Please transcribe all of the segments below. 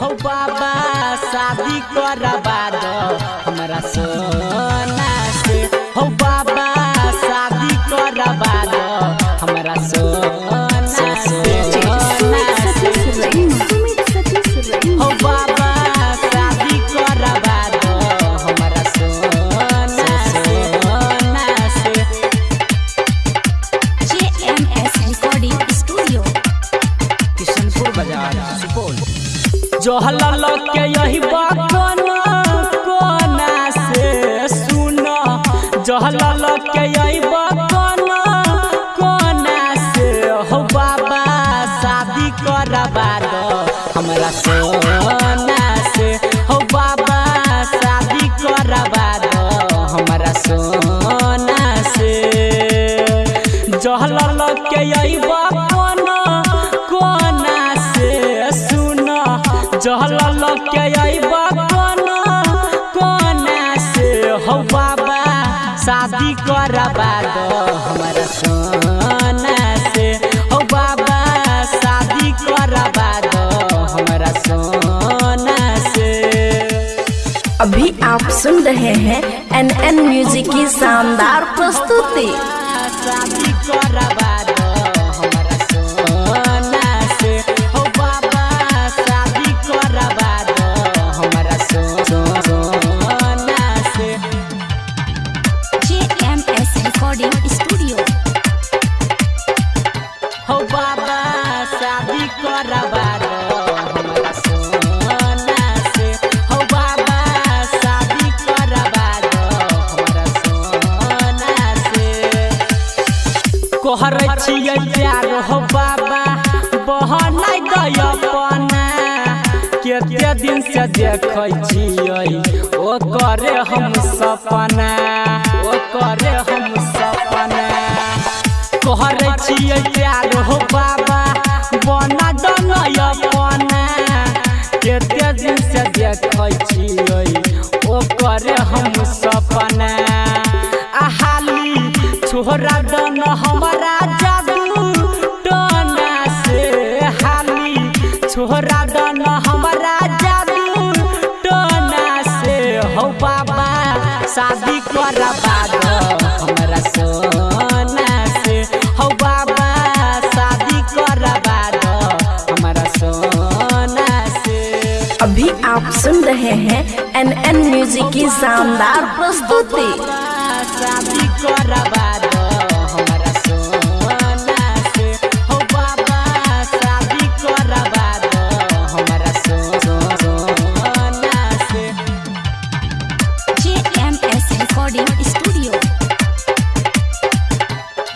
हो बाबा शादी करवा दो हमरा सोना जहल के यही बकना कोना से सुन। जहल के यही बकना कोना से हो बाबा, शादी करवा दो हमरा सोना से हो बाबा, शादी करवा दो हमरा सोना से जहल के यही बकना शादी करवा दो हमरा सोना से हो बाबा शादी करवा दो हमरा सोना से अभी आप सुन रहे हैं एन एन म्यूज़िक की शानदार प्रस्तुति। शादी करवा कहर छियै प्यार बाबा, बहनाइ दय केते दिन से देखै ओ करे हम सपना करे हम सपना। कहर छियै प्यार, हो देखै छियै ओ करे हम सपना आहाली छोरा दन हमरा जादू टना से। हाली छोरा दन हमरा जादू टना से। हो बाबा, शादी करवा दो हमरा सोना रहे हैं एन एन म्यूज़िक की शानदार प्रस्तुति।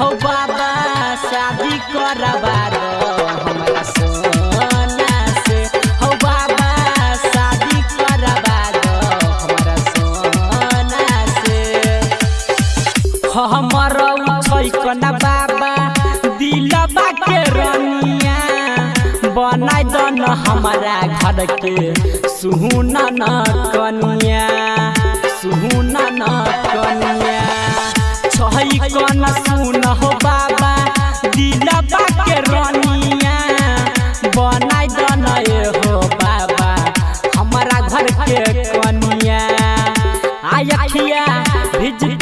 हो बाबा, शादी करवा दो, हमरा सो- हमर छै कना बाबा दिलबा के रनिया बनाइ दन हमारा घर के सुहुना न कनिया, सुहुना न कनिया। छै कन सुन हो बाबा, दिलबा के रनिया बनाइ दन ए हो बाबा, हमारा घर के कनिया आयखिया भिजतै नै